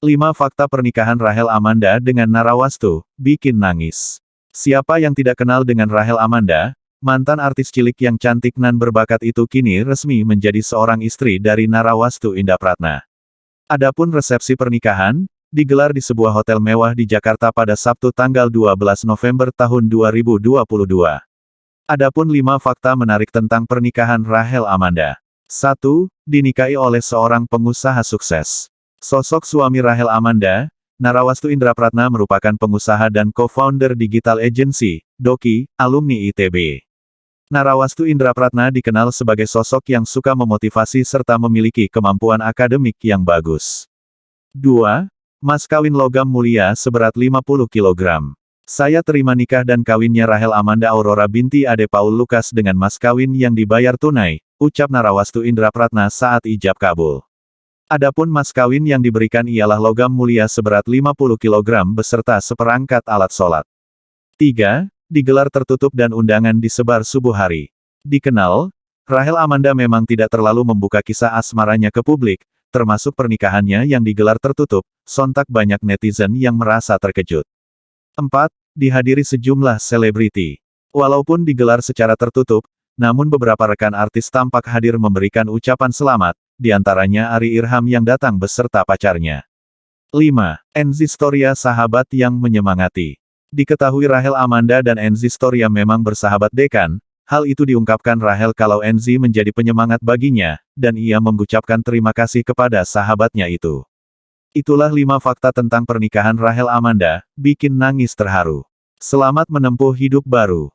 5 fakta pernikahan Rahel Amanda dengan Narawastu, bikin nangis. Siapa yang tidak kenal dengan Rahel Amanda, mantan artis cilik yang cantik nan berbakat itu kini resmi menjadi seorang istri dari Narawastu Indah Pratna. Adapun resepsi pernikahan, digelar di sebuah hotel mewah di Jakarta pada Sabtu tanggal 12 November tahun 2022. Adapun lima fakta menarik tentang pernikahan Rahel Amanda. 1. Dinikahi oleh seorang pengusaha sukses. Sosok suami Rahel Amanda, Narawastu Indra Pratna merupakan pengusaha dan co-founder digital agency, Doki, alumni ITB. Narawastu Indra Pratna dikenal sebagai sosok yang suka memotivasi serta memiliki kemampuan akademik yang bagus. 2. Mas kawin logam mulia seberat 50 kg. Saya terima nikah dan kawinnya Rahel Amanda Aurora binti Ade Paul Lukas dengan mas kawin yang dibayar tunai, ucap Narawastu Indra Pratna saat ijab kabul. Adapun mas kawin yang diberikan ialah logam mulia seberat 50 kg beserta seperangkat alat sholat. 3. Digelar tertutup dan undangan disebar subuh hari. Dikenal, Rahel Amanda memang tidak terlalu membuka kisah asmaranya ke publik, termasuk pernikahannya yang digelar tertutup, sontak banyak netizen yang merasa terkejut. 4 dihadiri sejumlah selebriti. Walaupun digelar secara tertutup, namun beberapa rekan artis tampak hadir memberikan ucapan selamat, di antaranya Ari Irham yang datang beserta pacarnya. 5. Enzi Storia sahabat yang menyemangati. Diketahui Rahel Amanda dan Enzi Storia memang bersahabat dekan, hal itu diungkapkan Rahel kalau Enzi menjadi penyemangat baginya, dan ia mengucapkan terima kasih kepada sahabatnya itu. Itulah lima fakta tentang pernikahan Rahel Amanda, bikin nangis terharu. Selamat menempuh hidup baru.